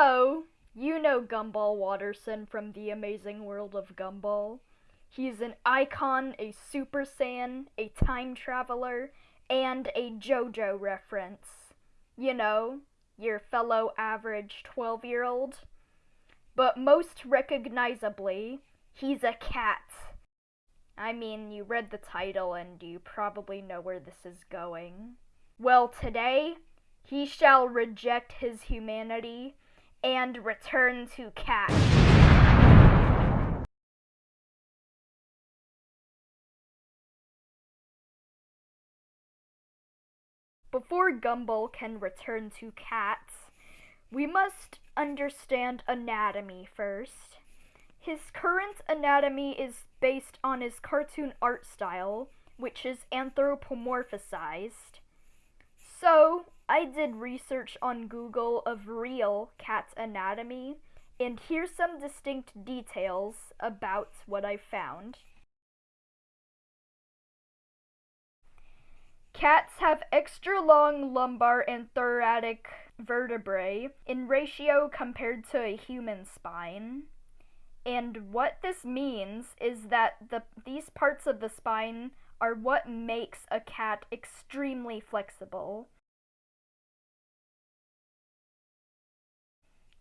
So, you know Gumball Watterson from The Amazing World of Gumball. He's an icon, a Super Saiyan, a time traveler, and a JoJo reference. You know, your fellow average 12 year old. But most recognizably, he's a cat. I mean, you read the title and you probably know where this is going. Well, today, he shall reject his humanity and return to cat. Before Gumball can return to cats, we must understand anatomy first. His current anatomy is based on his cartoon art style, which is anthropomorphized. So, I did research on Google of real cat anatomy, and here's some distinct details about what I found. Cats have extra long lumbar and thoracic vertebrae in ratio compared to a human spine. And what this means is that the, these parts of the spine are what makes a cat extremely flexible.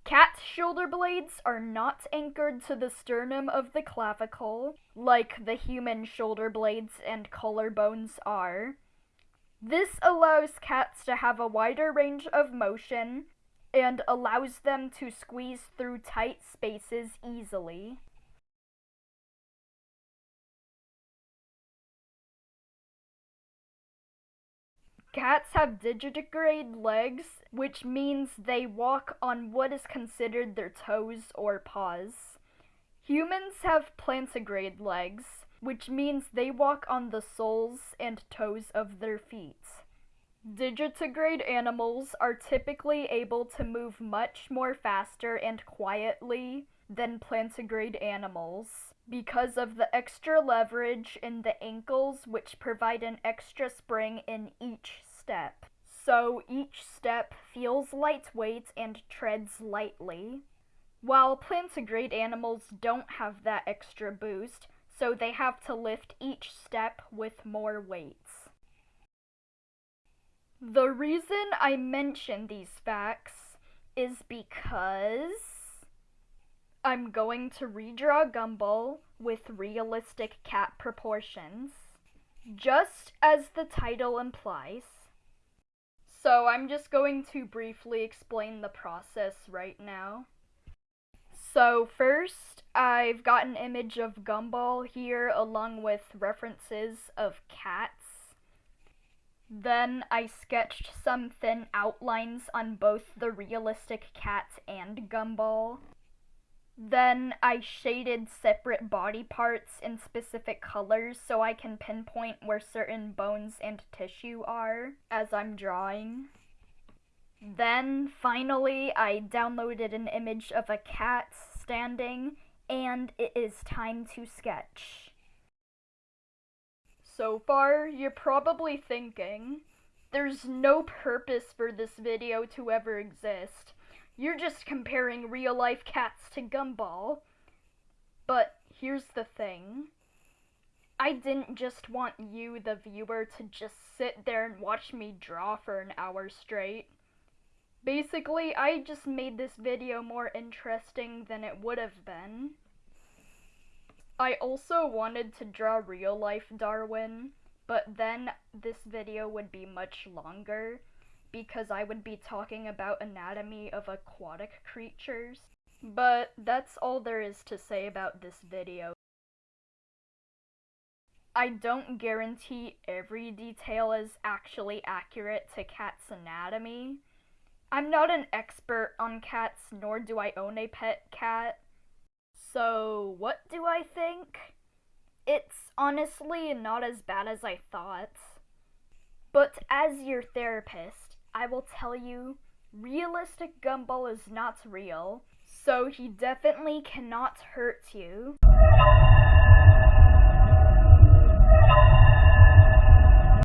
Cat's shoulder blades are not anchored to the sternum of the clavicle, like the human shoulder blades and collarbones are. This allows cats to have a wider range of motion and allows them to squeeze through tight spaces easily. Cats have digitigrade legs, which means they walk on what is considered their toes or paws. Humans have plantigrade legs, which means they walk on the soles and toes of their feet. Digitigrade animals are typically able to move much more faster and quietly than plantigrade animals because of the extra leverage in the ankles which provide an extra spring in each step. So each step feels lightweight and treads lightly. While plantigrade animals don't have that extra boost, so they have to lift each step with more weights. The reason I mention these facts is because I'm going to redraw Gumball with realistic cat proportions, just as the title implies. So I'm just going to briefly explain the process right now. So first, I've got an image of Gumball here along with references of cats. Then I sketched some thin outlines on both the realistic cat and Gumball. Then I shaded separate body parts in specific colors so I can pinpoint where certain bones and tissue are as I'm drawing. Then, finally, I downloaded an image of a cat standing, and it is time to sketch. So far, you're probably thinking, there's no purpose for this video to ever exist. You're just comparing real-life cats to Gumball. But here's the thing. I didn't just want you, the viewer, to just sit there and watch me draw for an hour straight. Basically, I just made this video more interesting than it would have been. I also wanted to draw real life Darwin, but then this video would be much longer because I would be talking about anatomy of aquatic creatures. But that's all there is to say about this video. I don't guarantee every detail is actually accurate to cat's anatomy, I'm not an expert on cats, nor do I own a pet cat. So, what do I think? It's honestly not as bad as I thought. But as your therapist, I will tell you, realistic Gumball is not real, so he definitely cannot hurt you.